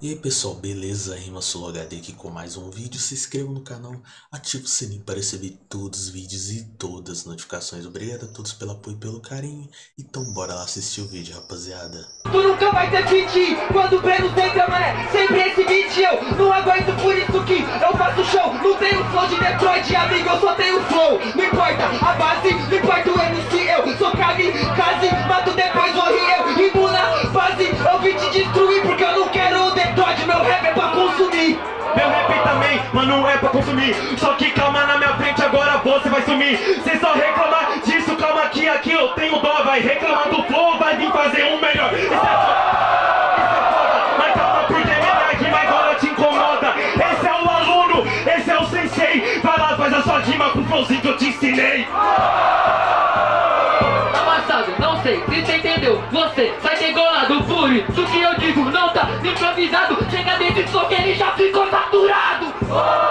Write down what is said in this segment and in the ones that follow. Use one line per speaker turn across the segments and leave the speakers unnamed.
E aí pessoal, beleza? Rima HD aqui com mais um vídeo. Se inscreva no canal, ative o sininho para receber todos os vídeos e todas as notificações. Obrigado a todos pelo apoio e pelo carinho. Então bora lá assistir o vídeo, rapaziada.
Tu nunca vai ter fit quando o Breno tem câmera. Sempre esse beat eu não aguento, por isso que eu faço show. Não tenho flow de Detroit, amigo, eu só tenho flow. Não importa a base, não importa pra consumir.
Só que calma na minha frente, agora você vai sumir. Cê só reclamar disso, calma que aqui eu tenho dó. Vai reclamar do flow, vai vir fazer um melhor. Isso é foda, é Mas calma agora te incomoda. Esse é o aluno, esse é o sensei. Vai faz a sua rima com o flowzinho que eu te ensinei.
Amassado, não sei se você entendeu. Você sai degolado por isso que eu digo Não tá improvisado. Chega dentro do que ele já ficou saturado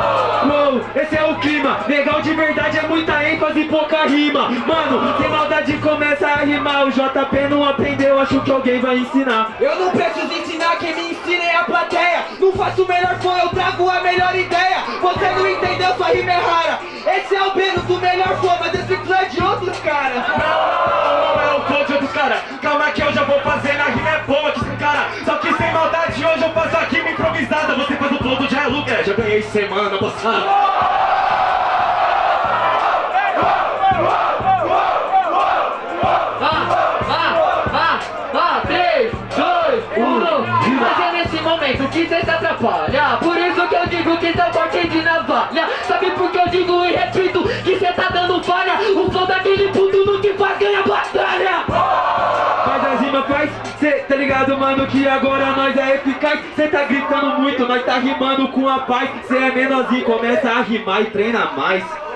rima. Mano, sem maldade começa a rimar. O JP não aprendeu, acho que alguém vai ensinar.
Eu não preciso ensinar, quem me ensina é a plateia. Não faço o melhor som, eu trago a melhor ideia. Você não entendeu, sua rima é rara. Esse é o Breno do melhor flow, mas esse flow é de outros caras.
Não, não é o flow de outros caras. Calma que eu já vou fazer, na rima é boa que esse cara. Só que sem maldade hoje eu faço a rima improvisada. Você faz o flow do Jai Lucas, já ganhei semana passada
Por isso que eu digo que cê corte de navalha. Sabe por que eu digo e repito que cê tá dando falha? O flow daquele puto no que faz ganha batalha
Faz as rimas, faz, cê tá ligado, mano, que agora nós é eficaz. Cê tá gritando muito, nós tá rimando com a paz. Cê é menorzinho, começa a rimar e treina mais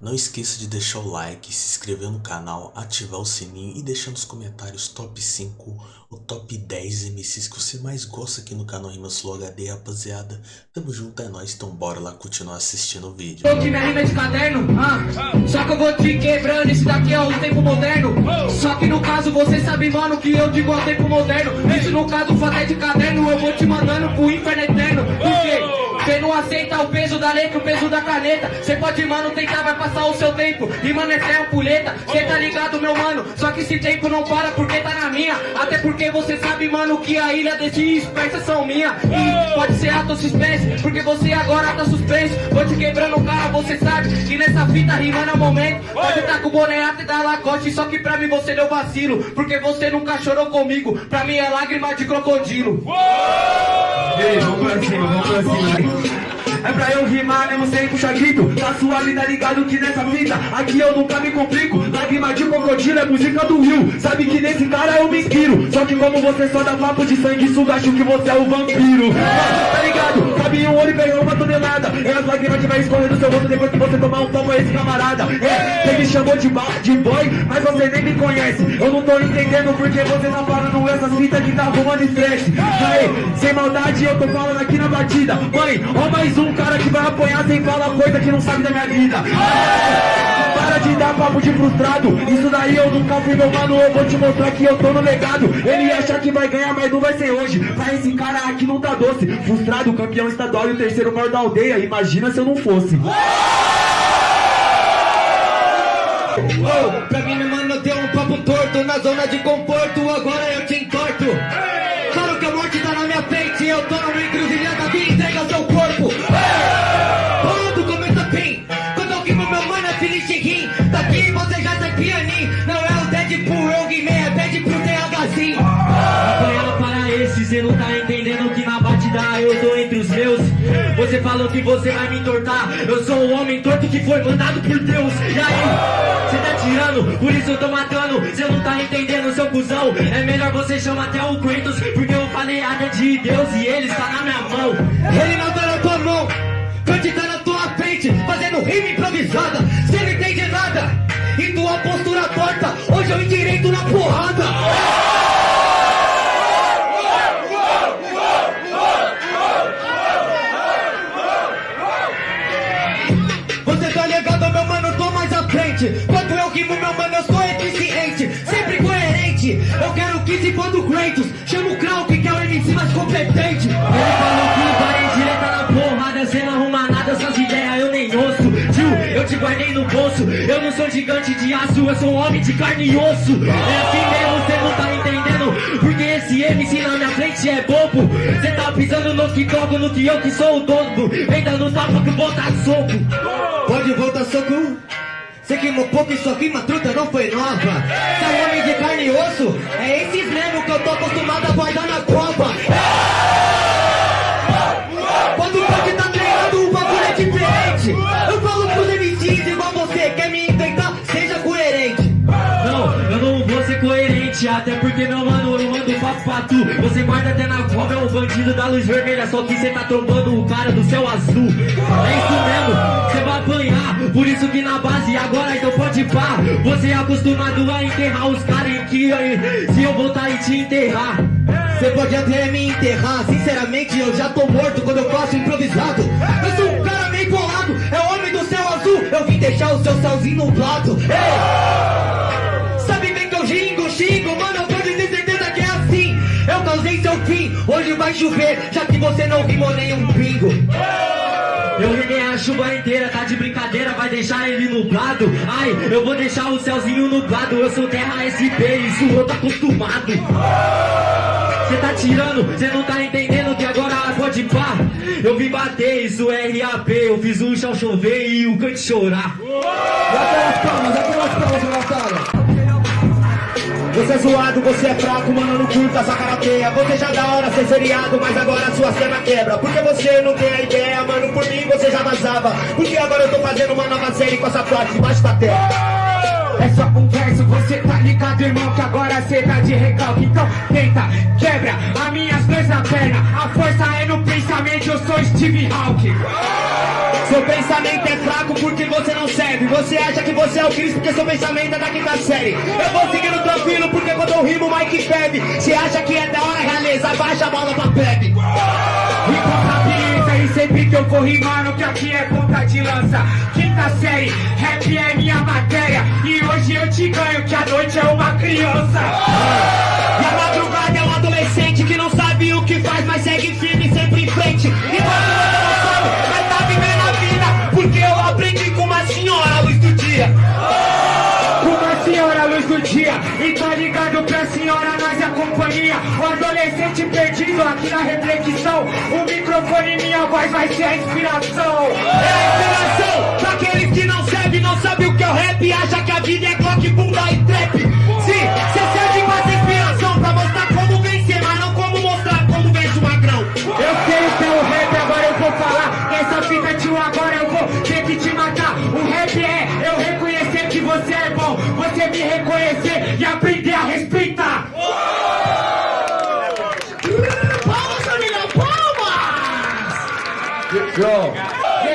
Não esqueça de deixar o like, se inscrever no canal, ativar o sininho e deixar nos comentários top 5 ou top 10 MCs que você mais gosta aqui no canal Rimas Flow HD, rapaziada. Tamo junto, é nóis, então bora lá continuar assistindo o vídeo.
Tô que minha rima é de caderno, ah, Só que eu vou te quebrando, esse daqui é o tempo moderno Só que no caso você sabe, mano, que eu digo ao tempo moderno Isso no caso fato é de caderno, eu vou te mandando pro inferno eterno Por? Cê não aceita o peso da letra, o peso da caneta. Cê pode, mano, tentar, vai passar o seu tempo. E, mano, essa é uma puleta Cê tá ligado, meu mano? Só que esse tempo não para porque tá na minha. Até porque você sabe, mano, que a ilha desses espécies são minha. E pode ser ato suspense Porque você agora tá suspenso. Vou te quebrando, cara, você sabe Que nessa fita rimando é o momento. Pode tá com o boné até da Lacoste Só que pra mim você deu vacilo. Porque você nunca chorou comigo. Pra mim é lágrima de crocodilo
É pra eu rimar mesmo sem puxar grito. Na sua vida ligado que nessa fita Aqui eu nunca me complico. Lágrima de crocodilo é música do Rio. Sabe que nesse cara eu me inspiro. Só que como você só dá papo de sangue suga Acho que você é o vampiro. Tá ligado? Cabe um olho e uma tonelada. É as lágrimas que vai escorrer do seu rosto Depois que você esse camarada. É, você me chamou de, de boy Mas você nem me conhece. Eu não tô entendendo porque você tá falando essas fitas que tá arrumando estresse Aí, sem maldade eu tô falando aqui na batida. Mãe, ó mais um cara que vai apanhar sem falar coisa que não sabe da minha vida. Para de dar papo de frustrado. Isso daí eu nunca fui meu mano. Eu vou te mostrar que eu tô no legado. Ele acha que vai ganhar mas não vai ser hoje. Pra esse cara aqui não tá doce. Frustrado, campeão estadual e o terceiro maior da aldeia. Imagina se eu não fosse
Oh, pra mim, mano, deu um papo torto na zona de conforto, agora eu te entorto. Claro que a morte tá na minha frente, eu tô numa encruzilhada falou que você vai me entortar, eu sou um homem torto que foi mandado por Deus. E aí? Cê tá tirando, por isso eu tô matando. Cê não tá entendendo, seu cuzão. É melhor você chamar até o Kratos Porque eu falei nada de Deus e ele está na minha mão. Ele não tá na tua mão Kant tá na tua frente Fazendo rima improvisada. Cê não entende nada. E tua postura torta Hoje eu endireito na for do Kratos Chama o Krauk, que é o MC mais
competente. Ele falou que vai direita na porrada, cê não arruma nada, suas ideias eu nem ouço. Tio, eu te guardei no bolso, eu não sou gigante de aço, eu sou um homem de carne e osso. É assim mesmo, cê não tá entendendo, porque esse MC na minha frente é bobo. Cê tá pisando no que toco, no que eu que sou o dono. Vem dando tapa que volta soco. Pode voltar soco? Cê queimou pouco, isso aqui, uma truta não foi nova. Cê é um homem de carne e osso, é esses mesmo que eu tô acostumado a guardar na copa. Quando o punk tá treinado, o bagulho é diferente. Eu falo pros MCs igual você, quer me enfrentar? Seja. Tu. Você guarda até na cova, é um bandido da luz vermelha, só que cê tá trombando o cara do céu azul. É isso mesmo, cê vai apanhar, por isso que na base agora então pode pá. Você é acostumado a enterrar os caras em que se eu voltar e te enterrar. Você pode até me enterrar, sinceramente eu já tô morto quando eu faço improvisado. Eu sou um cara meio bolado, é homem do céu azul, eu vim deixar o seu céuzinho nublado. Ei! Hoje vai chover, já que você não rimou nenhum pingo. Eu rimei a chuva inteira, tá de brincadeira, vai deixar ele nublado. Ai, eu vou deixar o céuzinho nublado, eu sou terra SP, isso eu tô acostumado. Cê tá tirando, cê não tá entendendo que agora pode pá. Eu vim bater, isso é RAP, eu fiz o chão chover e o cante chorar.
Você é zoado, você é fraco, mano, não curta essa karateia Você já da hora ser seriado, mas agora sua cena quebra Porque você não tem a ideia, mano, por mim você já vazava Porque agora eu tô fazendo uma nova série com essa frase debaixo da terra
É só um você tá ligado, irmão, que agora cê tá de recalque. Então tenta, quebra as minhas duas na perna. A força é no pensamento, eu sou Steve Hawking.
Seu pensamento é fraco porque você não serve Você acha que você é o Cristo porque seu pensamento é da quinta série Eu vou seguindo tranquilo porque quando eu rimo o Mike bebe Você acha que é da hora, realeza, baixa a bola pra bebe
E e sempre que eu for rimando, que aqui é ponta de lança. Quinta série, rap é minha matéria. E hoje eu te ganho, que a noite é uma criança.
E a madrugada é um adolescente que não sabe o que faz Mas segue firme sempre em frente Enquanto você não sabe, uma senhora, luz do dia.
E tá ligado pra senhora, nós é a companhia. O adolescente perdido aqui na reflexão. O microfone e minha voz vai ser a inspiração.
É a inspiração pra aqueles que não servem, não sabe o que é o rap Acha que a vida é clock, bunda e trap Sim, cê
Você me reconhecer e aprender a respeitar.
Palmas, família, palmas!
Yeah,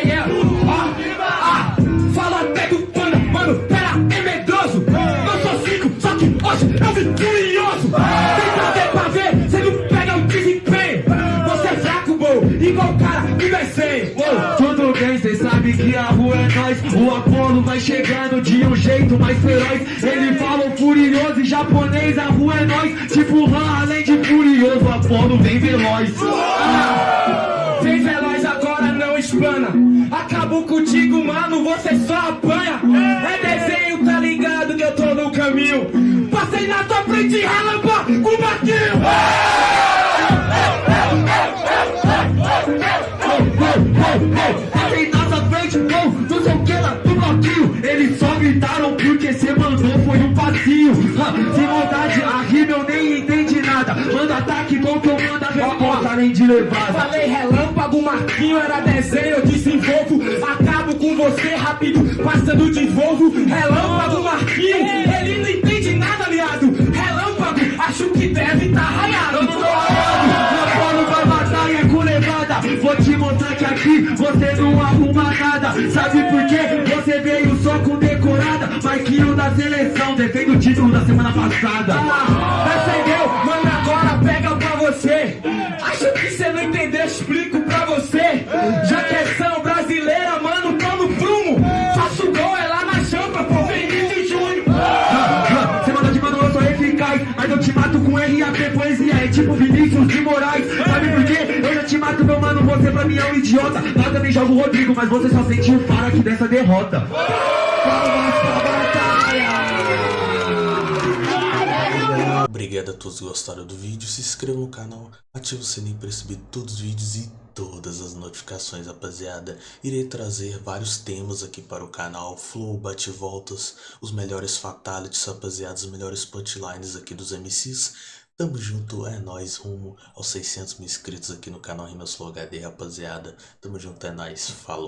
yeah. Ah, ah, fala até do pano, mano, pera, é medroso. Eu sou cinco, só que hoje eu vim curioso. Tenta ver pra ver, cê não pega o desempenho. Você é fraco, bom, igual o cara. Tudo bem, cê rua é nós. O Apolo vai chegando de um jeito mais feroz. Ele fala furioso em japonês, a rua é nós. Tipo Han, além de furioso, Apolo vem veloz. Ah, Vem veloz agora, não explana. Acabou contigo, mano, você só apanha. É desenho, tá ligado que eu tô no caminho. Passei na tua frente, relâmpago, com barquinho. Passei gritaram porque cê mandou, foi um passinho. Ah, Sem maldade, a rima eu nem entendi nada. Manda ataque bom que eu mando a resposta, além de levada. Falei relâmpago, Marquinho era desenho, eu desenvolvo. Acabo com você rápido, passando de Volvo. Relâmpago, Marquinho, ele não entende nada, aliado. Relâmpago, acho que deve tá raiado. Eu não tô raiado, meu vai matar e é com levada. Vou te mostrar que aqui você não arruma nada. Sabe por quê? Marquinho da seleção, defende o título da semana passada. Ah, acendeu, mano, agora pega pra você. Acho que você não entendeu, explico pra você. Já que é são brasileira, mano, tô no prumo. Faço gol, é lá na champa, pô, Vinícius Júnior. Você manda de mano, eu sou eficaz. Mas eu te mato com RAP, poesia é tipo Vinícius de Moraes Sabe por quê? Eu já te mato, meu mano, você pra mim é um idiota Lá também joga o Rodrigo, mas você só sentiu o faro aqui dessa derrota Palmas
Obrigado a todos que gostaram do vídeo, se inscreva no canal, ative o sininho para receber todos os vídeos e todas as notificações, rapaziada. Irei trazer vários temas aqui para o canal, flow, bate-voltas, os melhores fatalities, rapaziada, os melhores punchlines aqui dos MCs. Tamo junto, é nóis, rumo aos 600 mil inscritos aqui no canal Rimas Flow HD, rapaziada. Tamo junto, é nóis, falou.